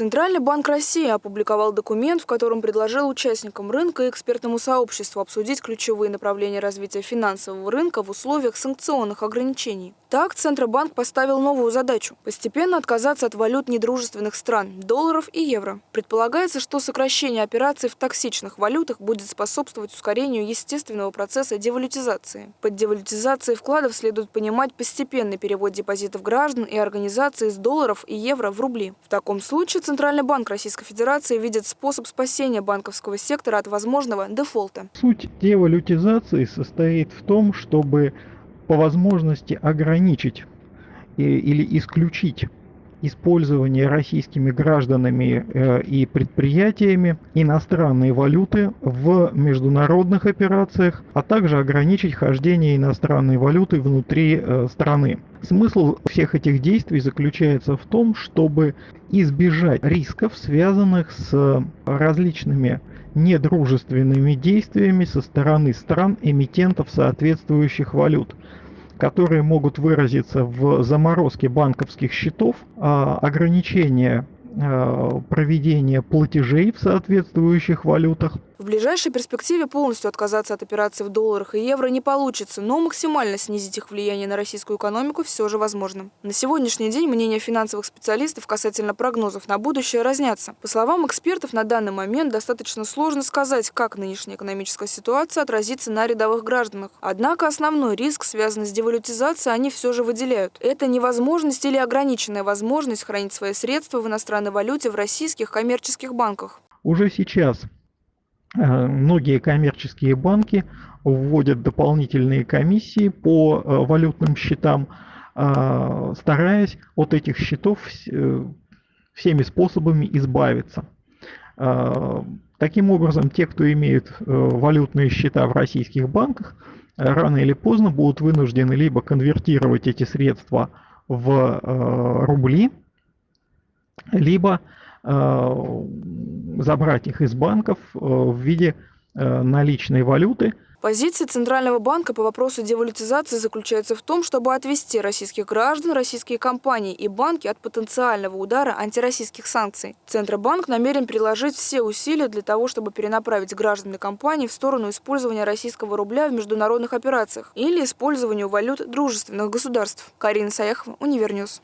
Центральный банк России опубликовал документ, в котором предложил участникам рынка и экспертному сообществу обсудить ключевые направления развития финансового рынка в условиях санкционных ограничений. Так, Центробанк поставил новую задачу – постепенно отказаться от валют недружественных стран – долларов и евро. Предполагается, что сокращение операций в токсичных валютах будет способствовать ускорению естественного процесса девалютизации. Под девалютизацией вкладов следует понимать постепенный перевод депозитов граждан и организаций из долларов и евро в рубли. В таком случае Центральный банк Российской Федерации видит способ спасения банковского сектора от возможного дефолта. Суть девалютизации состоит в том, чтобы по возможности ограничить или исключить использование российскими гражданами э, и предприятиями иностранной валюты в международных операциях, а также ограничить хождение иностранной валюты внутри э, страны. Смысл всех этих действий заключается в том, чтобы избежать рисков, связанных с различными недружественными действиями со стороны стран-эмитентов соответствующих валют которые могут выразиться в заморозке банковских счетов, а, ограничение а, проведения платежей в соответствующих валютах, в ближайшей перспективе полностью отказаться от операций в долларах и евро не получится, но максимально снизить их влияние на российскую экономику все же возможно. На сегодняшний день мнения финансовых специалистов касательно прогнозов на будущее разнятся. По словам экспертов, на данный момент достаточно сложно сказать, как нынешняя экономическая ситуация отразится на рядовых гражданах. Однако основной риск, связанный с девалютизацией, они все же выделяют. Это невозможность или ограниченная возможность хранить свои средства в иностранной валюте в российских коммерческих банках. Уже сейчас Э, многие коммерческие банки вводят дополнительные комиссии по э, валютным счетам, э, стараясь от этих счетов всеми способами избавиться. Таким образом, те, кто имеет валютные счета в российских банках, рано или поздно будут вынуждены либо конвертировать эти средства в рубли, либо забрать их из банков э, в виде э, наличной валюты. Позиция Центрального банка по вопросу девалютизации заключается в том, чтобы отвести российских граждан, российские компании и банки от потенциального удара антироссийских санкций. Центробанк намерен приложить все усилия для того, чтобы перенаправить граждан и компании в сторону использования российского рубля в международных операциях или использованию валют дружественных государств. Карина Саяхова, UniverNews.